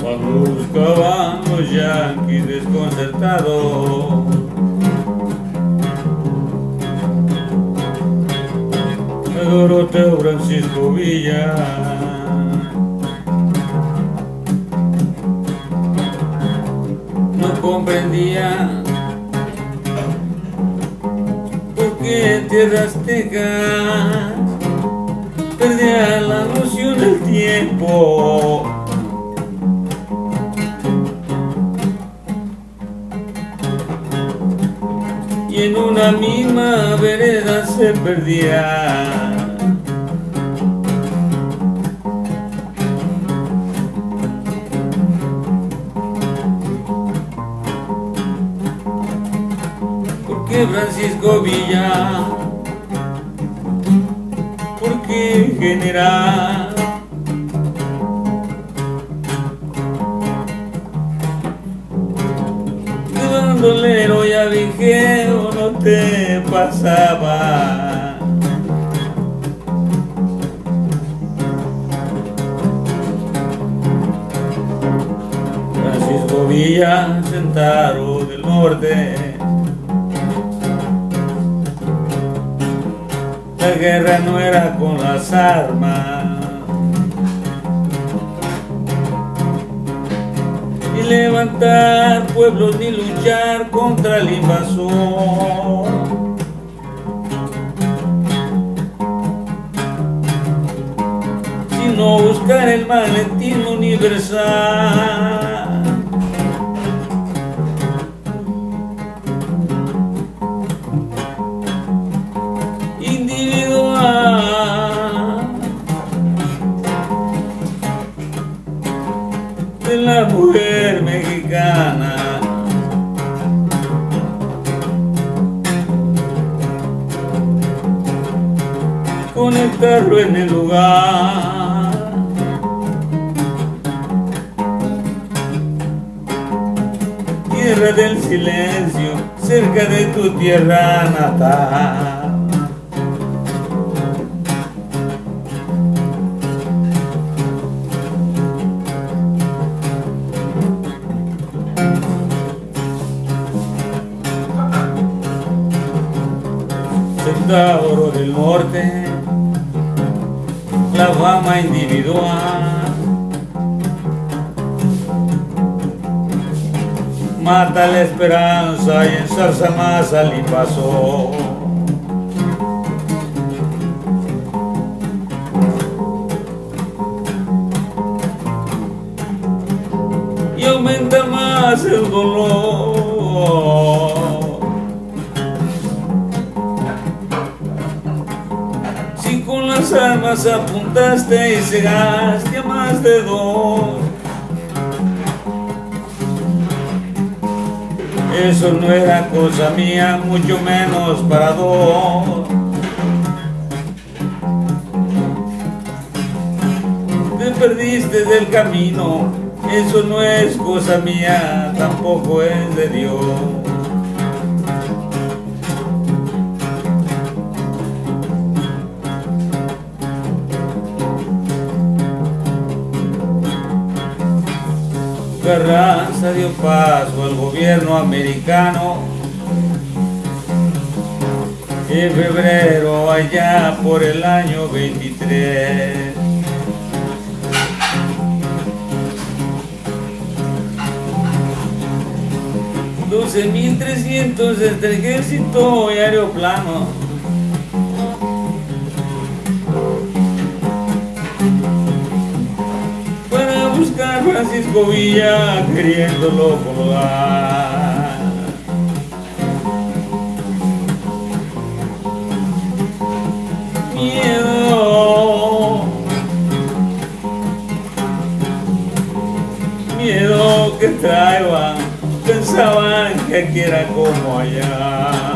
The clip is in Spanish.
Cuando buscaban los yanquis desconcertados Doroteo Francisco Villa. No comprendía tierras aztecas perdía la noción del tiempo y en una misma vereda se perdía. ¿Por qué Francisco Villa? ¿Por qué general? De bandolero ya no te pasaba. Francisco Villa, Centaro del Norte. La guerra no era con las armas. Ni levantar pueblos ni luchar contra el invasor. Sino buscar el maletín universal. Mujer mexicana. Conectarlo en el lugar. Tierra del silencio, cerca de tu tierra natal. Centauro del Norte, la fama individual. Mata la esperanza y ensarza más al invasor. Y aumenta más el dolor. Apuntaste y cegaste a más de dos. Eso no era cosa mía, mucho menos para dos. Te perdiste del camino, eso no es cosa mía, tampoco es de Dios. Carranza dio paso al gobierno americano en febrero allá por el año 23. Doce mil trescientos entre ejército y aeroplano. Francisco Villa queriéndolo colgar. Miedo. Miedo que traían, pensaban que aquí era como allá.